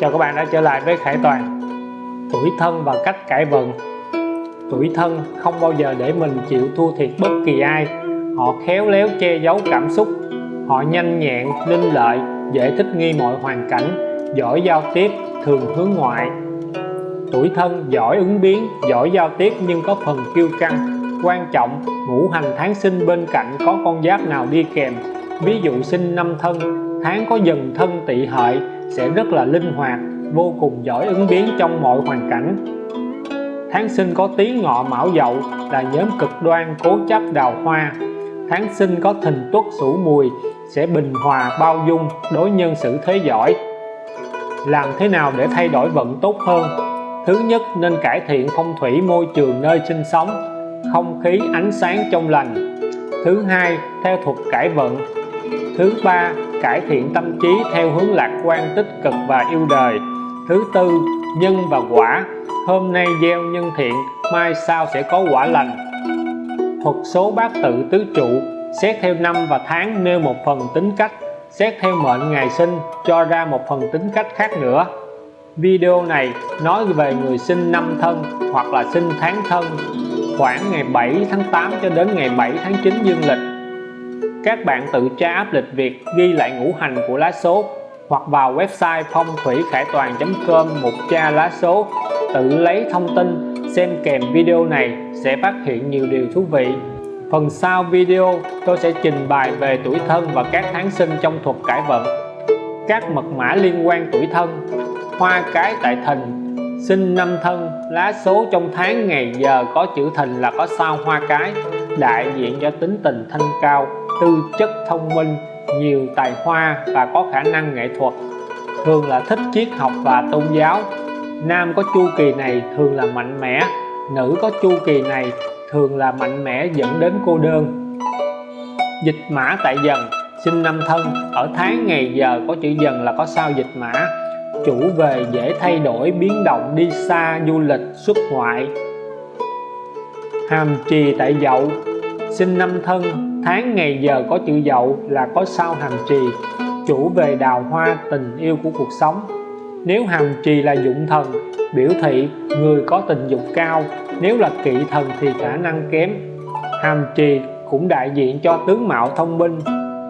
Chào các bạn đã trở lại với Khải Toàn. Tuổi thân và cách cải vận Tuổi thân không bao giờ để mình chịu thua thiệt bất kỳ ai. Họ khéo léo che giấu cảm xúc. Họ nhanh nhẹn, linh lợi, dễ thích nghi mọi hoàn cảnh Giỏi giao tiếp, thường hướng ngoại. Tuổi thân giỏi ứng biến, giỏi giao tiếp nhưng có phần kiêu căng Quan trọng, ngũ hành tháng sinh bên cạnh có con giáp nào đi kèm. Ví dụ sinh năm thân, tháng có dần thân tỵ hợi sẽ rất là linh hoạt, vô cùng giỏi ứng biến trong mọi hoàn cảnh. Tháng sinh có tí ngọ mão dậu là nhóm cực đoan cố chấp đào hoa. Tháng sinh có thìn tuất sửu mùi sẽ bình hòa bao dung đối nhân xử thế giỏi. Làm thế nào để thay đổi vận tốt hơn? Thứ nhất, nên cải thiện phong thủy môi trường nơi sinh sống, không khí ánh sáng trong lành. Thứ hai, theo thuật cải vận. Thứ ba cải thiện tâm trí theo hướng lạc quan, tích cực và yêu đời. Thứ tư, nhân và quả. Hôm nay gieo nhân thiện, mai sau sẽ có quả lành. Thuật số bát tự tứ trụ. Xét theo năm và tháng nêu một phần tính cách. Xét theo mệnh ngày sinh, cho ra một phần tính cách khác nữa. Video này nói về người sinh năm thân hoặc là sinh tháng thân. Khoảng ngày 7 tháng 8 cho đến ngày 7 tháng 9 dương lịch các bạn tự tra áp lịch việc ghi lại ngũ hành của lá số hoặc vào website phong thủy khải toàn.com mục tra lá số, tự lấy thông tin, xem kèm video này sẽ phát hiện nhiều điều thú vị. Phần sau video, tôi sẽ trình bày về tuổi thân và các tháng sinh trong thuật cải vận các mật mã liên quan tuổi thân, hoa cái tại thìn sinh năm thân, lá số trong tháng, ngày, giờ, có chữ thìn là có sao, hoa cái, đại diện cho tính tình thanh cao tư chất thông minh, nhiều tài hoa và có khả năng nghệ thuật. Thường là thích triết học và tôn giáo. Nam có chu kỳ này thường là mạnh mẽ, nữ có chu kỳ này thường là mạnh mẽ dẫn đến cô đơn. Dịch mã tại dần, sinh năm thân, ở tháng ngày giờ có chữ dần là có sao dịch mã. Chủ về dễ thay đổi, biến động đi xa, du lịch, xuất ngoại. Hàm trì tại dậu, sinh năm thân tháng ngày giờ có chữ dậu là có sao hàm trì, chủ về đào hoa tình yêu của cuộc sống. Nếu hàm trì là dụng thần, biểu thị người có tình dục cao. Nếu là kỵ thần thì khả năng kém. Hàm trì cũng đại diện cho tướng mạo thông minh,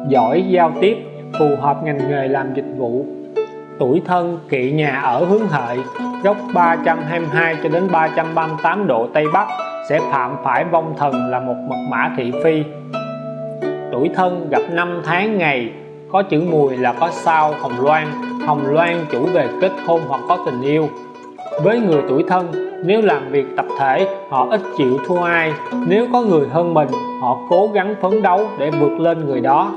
giỏi giao tiếp, phù hợp ngành nghề làm dịch vụ. Tuổi thân kỵ nhà ở hướng hợi góc 322 cho đến 338 độ Tây Bắc, sẽ phạm phải vong thần là một mật mã thị phi tuổi thân gặp năm tháng ngày. Có chữ mùi là có sao, hồng loan. Hồng loan chủ về kết hôn hoặc có tình yêu. Với người tuổi thân, nếu làm việc tập thể, họ ít chịu thua ai. Nếu có người hơn mình, họ cố gắng phấn đấu để vượt lên người đó.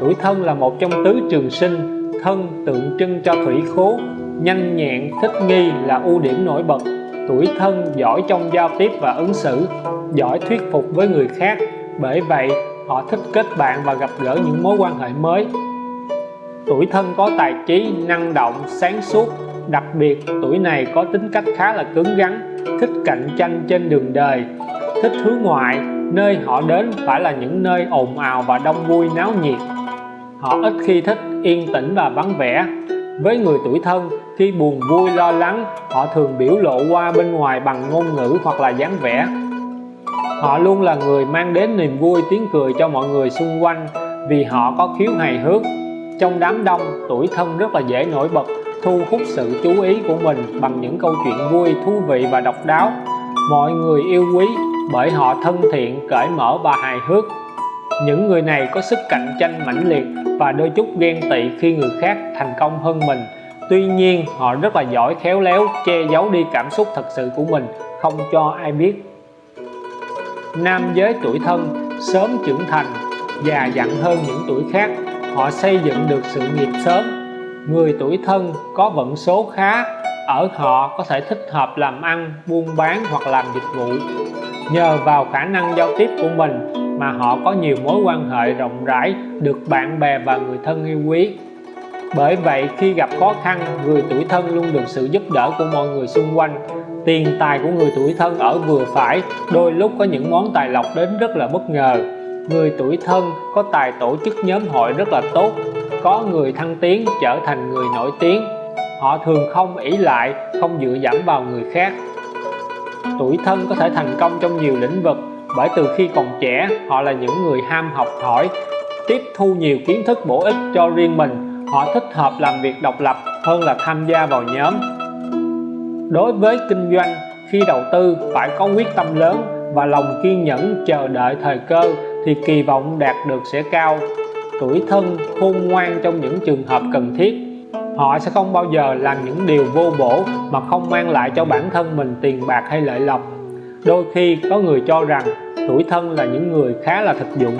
Tuổi thân là một trong tứ trường sinh, thân tượng trưng cho thủy khố. Nhanh nhẹn, thích nghi là ưu điểm nổi bật. Tuổi thân giỏi trong giao tiếp và ứng xử, giỏi thuyết phục với người khác. Bởi vậy họ thích kết bạn và gặp gỡ những mối quan hệ mới. Tuổi thân có tài trí, năng động, sáng suốt. Đặc biệt, tuổi này có tính cách khá là cứng rắn, thích cạnh tranh trên đường đời, thích hướng ngoại, nơi họ đến phải là những nơi ồn ào và đông vui náo nhiệt. Họ ít khi thích yên tĩnh và vắng vẻ. Với người tuổi thân, khi buồn vui, lo lắng, họ thường biểu lộ qua bên ngoài bằng ngôn ngữ hoặc là dáng vẻ họ luôn là người mang đến niềm vui tiếng cười cho mọi người xung quanh vì họ có khiếu hài hước. Trong đám đông, tuổi thân rất là dễ nổi bật, thu hút sự chú ý của mình bằng những câu chuyện vui, thú vị và độc đáo. Mọi người yêu quý bởi họ thân thiện, cởi mở và hài hước. Những người này có sức cạnh tranh mãnh liệt và đôi chút ghen tị khi người khác thành công hơn mình. Tuy nhiên, họ rất là giỏi khéo léo che giấu đi cảm xúc thật sự của mình, không cho ai biết nam giới tuổi thân, sớm trưởng thành già dặn hơn những tuổi khác. Họ xây dựng được sự nghiệp sớm. Người tuổi thân có vận số khá, ở họ có thể thích hợp làm ăn, buôn bán hoặc làm dịch vụ. Nhờ vào khả năng giao tiếp của mình mà họ có nhiều mối quan hệ rộng rãi, được bạn bè và người thân yêu quý. Bởi vậy, khi gặp khó khăn, người tuổi thân luôn được sự giúp đỡ của mọi người xung quanh tiền tài của người tuổi thân ở vừa phải, đôi lúc có những món tài lộc đến rất là bất ngờ. Người tuổi thân có tài tổ chức nhóm hội rất là tốt, có người thăng tiến trở thành người nổi tiếng. Họ thường không ỷ lại, không dựa dẫm vào người khác. Tuổi thân có thể thành công trong nhiều lĩnh vực, bởi từ khi còn trẻ, họ là những người ham học hỏi, tiếp thu nhiều kiến thức bổ ích cho riêng mình. Họ thích hợp làm việc độc lập hơn là tham gia vào nhóm đối với kinh doanh, khi đầu tư phải có quyết tâm lớn và lòng kiên nhẫn chờ đợi thời cơ thì kỳ vọng đạt được sẽ cao. Tuổi thân, khôn ngoan trong những trường hợp cần thiết. Họ sẽ không bao giờ làm những điều vô bổ mà không mang lại cho bản thân mình tiền bạc hay lợi lộc. Đôi khi có người cho rằng tuổi thân là những người khá là thực dụng.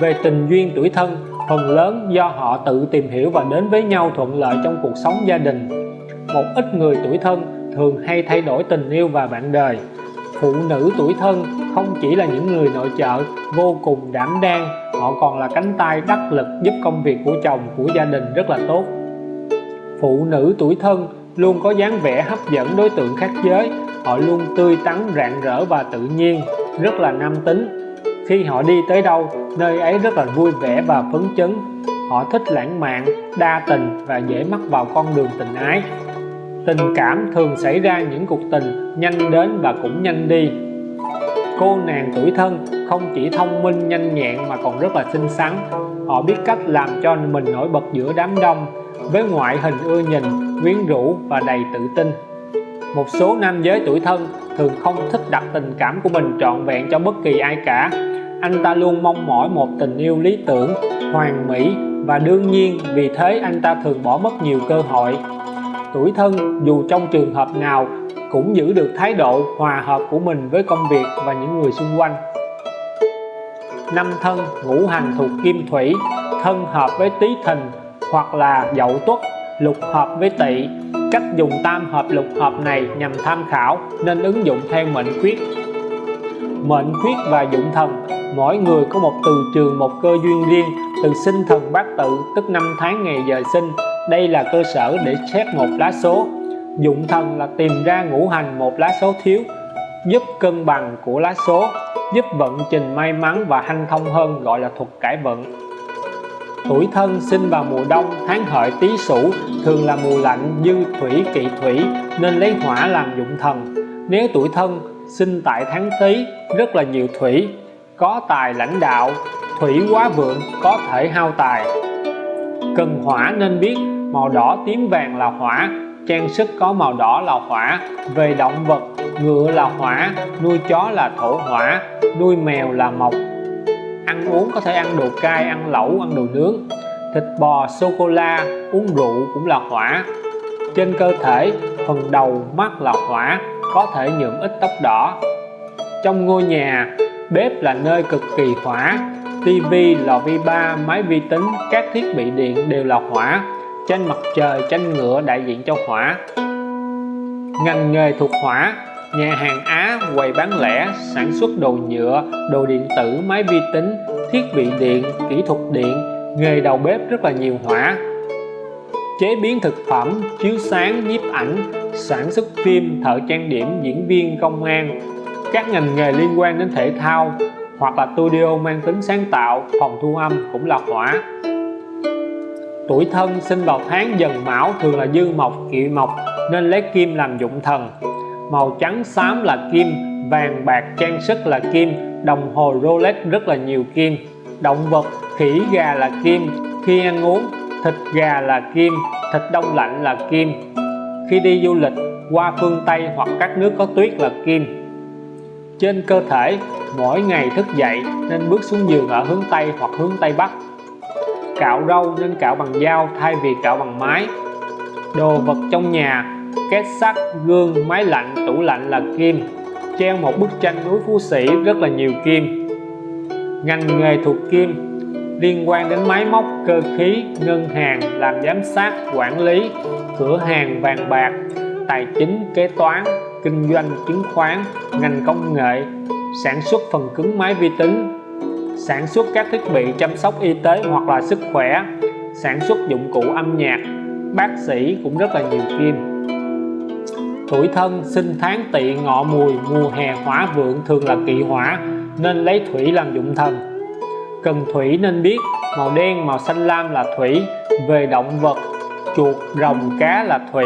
Về tình duyên tuổi thân, phần lớn do họ tự tìm hiểu và đến với nhau thuận lợi trong cuộc sống gia đình một ít người tuổi thân thường hay thay đổi tình yêu và bạn đời. Phụ nữ tuổi thân không chỉ là những người nội trợ vô cùng đảm đang, họ còn là cánh tay đắc lực giúp công việc của chồng, của gia đình rất là tốt. Phụ nữ tuổi thân luôn có dáng vẻ hấp dẫn đối tượng khác giới, họ luôn tươi tắn, rạng rỡ và tự nhiên, rất là nam tính. Khi họ đi tới đâu, nơi ấy rất là vui vẻ và phấn chấn. Họ thích lãng mạn, đa tình và dễ mắc vào con đường tình ái tình cảm thường xảy ra những cuộc tình nhanh đến và cũng nhanh đi. Cô nàng tuổi thân không chỉ thông minh nhanh nhẹn mà còn rất là xinh xắn. Họ biết cách làm cho mình nổi bật giữa đám đông, với ngoại hình ưa nhìn, quyến rũ và đầy tự tin. Một số nam giới tuổi thân thường không thích đặt tình cảm của mình trọn vẹn cho bất kỳ ai cả. Anh ta luôn mong mỏi một tình yêu lý tưởng, hoàn mỹ và đương nhiên, vì thế anh ta thường bỏ mất nhiều cơ hội tuổi thân, dù trong trường hợp nào cũng giữ được thái độ hòa hợp của mình với công việc và những người xung quanh. Năm thân ngũ hành thuộc kim thủy, thân hợp với tý thìn hoặc là dậu tuất, lục hợp với tỵ. Cách dùng tam hợp, lục hợp này nhằm tham khảo, nên ứng dụng theo mệnh khuyết. Mệnh khuyết và dụng thần, mỗi người có một từ trường, một cơ duyên riêng, từ sinh thần bát tự, tức năm tháng ngày giờ sinh đây là cơ sở để xét một lá số. Dụng thần là tìm ra ngũ hành một lá số thiếu, giúp cân bằng của lá số, giúp vận trình may mắn và hanh thông hơn, gọi là thuật cải vận. Tuổi thân sinh vào mùa đông, tháng hợi tý sửu, thường là mùa lạnh dư thủy kỵ thủy, nên lấy hỏa làm dụng thần. Nếu tuổi thân sinh tại tháng tý, rất là nhiều thủy, có tài lãnh đạo, thủy quá vượng, có thể hao tài cần hỏa nên biết, màu đỏ tím vàng là hỏa, trang sức có màu đỏ là hỏa, về động vật, ngựa là hỏa, nuôi chó là thổ hỏa, nuôi mèo là mộc. Ăn uống có thể ăn đồ cay, ăn lẩu, ăn đồ nướng. Thịt bò, sô cô la, uống rượu cũng là hỏa. Trên cơ thể, phần đầu, mắt là hỏa, có thể nhuộm ít tóc đỏ. Trong ngôi nhà, bếp là nơi cực kỳ hỏa. TV, lò vi ba máy vi tính các thiết bị điện đều là hỏa. Trên mặt trời tranh ngựa đại diện cho hỏa. Ngành nghề thuộc hỏa nhà hàng Á quầy bán lẻ sản xuất đồ nhựa đồ điện tử máy vi tính thiết bị điện kỹ thuật điện nghề đầu bếp rất là nhiều hỏa. Chế biến thực phẩm chiếu sáng nhiếp ảnh sản xuất phim thợ trang điểm diễn viên công an. Các ngành nghề liên quan đến thể thao hoặc là studio mang tính sáng tạo, phòng thu âm cũng là hỏa tuổi thân sinh vào tháng dần mão thường là dư mộc, kỵ mộc, nên lấy kim làm dụng thần. Màu trắng xám là kim, vàng bạc trang sức là kim, đồng hồ Rolex rất là nhiều kim. Động vật, khỉ, gà là kim, khi ăn uống, thịt gà là kim, thịt đông lạnh là kim. Khi đi du lịch, qua phương Tây hoặc các nước có tuyết là kim. Trên cơ thể mỗi ngày thức dậy nên bước xuống giường ở hướng Tây hoặc hướng Tây Bắc. Cạo râu nên cạo bằng dao, thay vì cạo bằng máy. Đồ vật trong nhà, két sắt, gương, máy lạnh, tủ lạnh là kim, treo một bức tranh núi phú sĩ rất là nhiều kim. Ngành nghề thuộc kim, liên quan đến máy móc, cơ khí, ngân hàng, làm giám sát, quản lý, cửa hàng vàng bạc, tài chính, kế toán, kinh doanh, chứng khoán, ngành công nghệ sản xuất phần cứng máy vi tính, sản xuất các thiết bị chăm sóc y tế hoặc là sức khỏe, sản xuất dụng cụ âm nhạc. Bác sĩ cũng rất là nhiều kim tuổi thân, sinh tháng, tỵ, ngọ, mùi, mùa hè, hỏa, vượng thường là kỵ hỏa, nên lấy thủy làm dụng thần. Cần thủy nên biết, màu đen, màu xanh lam là thủy, về động vật, chuột, rồng, cá là thủy,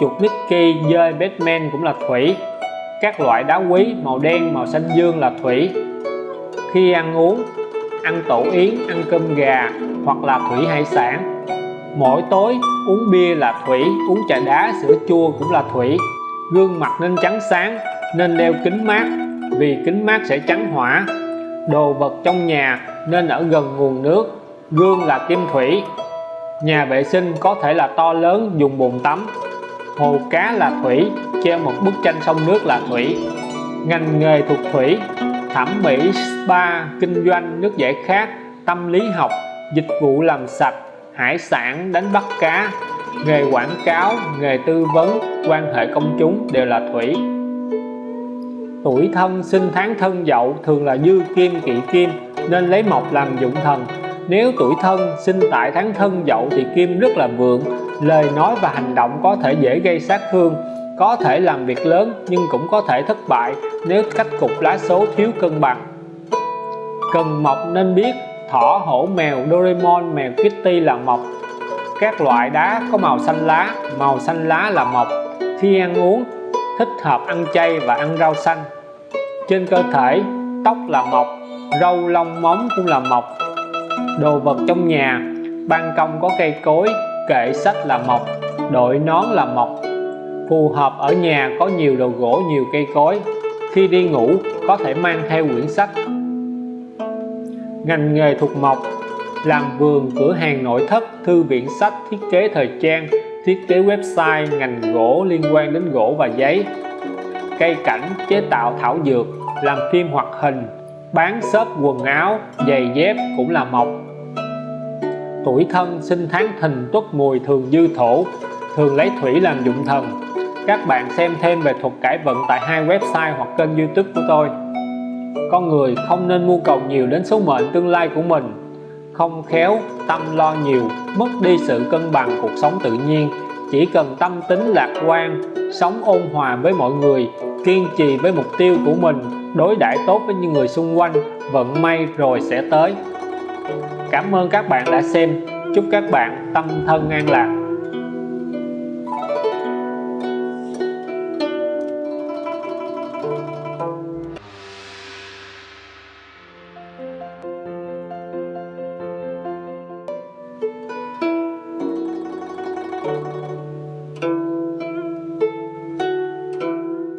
chuột Mickey dơi Batman cũng là thủy các loại đá quý, màu đen, màu xanh dương là thủy. Khi ăn uống, ăn tổ yến, ăn cơm gà hoặc là thủy hải sản. Mỗi tối uống bia là thủy, uống trà đá, sữa chua cũng là thủy. Gương mặt nên trắng sáng, nên đeo kính mát. Vì kính mát sẽ trắng hỏa. Đồ vật trong nhà nên ở gần nguồn nước. Gương là kim thủy. Nhà vệ sinh có thể là to lớn, dùng bồn tắm. Hồ cá là thủy treo một bức tranh sông nước là thủy. Ngành nghề thuộc thủy, thẩm mỹ, spa, kinh doanh, nước giải khát, tâm lý học, dịch vụ làm sạch, hải sản, đánh bắt cá. Nghề quảng cáo, nghề tư vấn, quan hệ công chúng đều là thủy. Tuổi thân, sinh tháng thân dậu thường là dư kim, kỵ kim, nên lấy mộc làm dụng thần. Nếu tuổi thân, sinh tại tháng thân dậu thì kim rất là vượng, lời nói và hành động có thể dễ gây sát thương có thể làm việc lớn nhưng cũng có thể thất bại nếu cách cục lá số thiếu cân bằng. Cần mộc nên biết thỏ, hổ, mèo, Doraemon, mèo Kitty là mộc các loại đá có màu xanh lá, màu xanh lá là mộc khi ăn uống, thích hợp ăn chay và ăn rau xanh. Trên cơ thể, tóc là mộc râu lông móng cũng là mộc đồ vật trong nhà, ban công có cây cối, kệ sách là mộc đội nón là mộc phù hợp ở nhà có nhiều đồ gỗ, nhiều cây cối. Khi đi ngủ, có thể mang theo quyển sách. Ngành nghề thuộc mộc, làm vườn, cửa hàng nội thất, thư viện sách, thiết kế thời trang, thiết kế website, ngành gỗ liên quan đến gỗ và giấy. Cây cảnh, chế tạo thảo dược, làm phim hoạt hình, bán shop quần áo, giày dép cũng là mộc. Tuổi thân, sinh tháng thìn tuất mùi thường dư thổ thường lấy thủy làm dụng thần. Các bạn xem thêm về thuật cải vận tại hai website hoặc kênh youtube của tôi. Con người không nên mưu cầu nhiều đến số mệnh tương lai của mình. Không khéo tâm lo nhiều, mất đi sự cân bằng cuộc sống tự nhiên. Chỉ cần tâm tính lạc quan, sống ôn hòa với mọi người, kiên trì với mục tiêu của mình, đối đãi tốt với những người xung quanh, vận may rồi sẽ tới. Cảm ơn các bạn đã xem. Chúc các bạn tâm thân an lạc.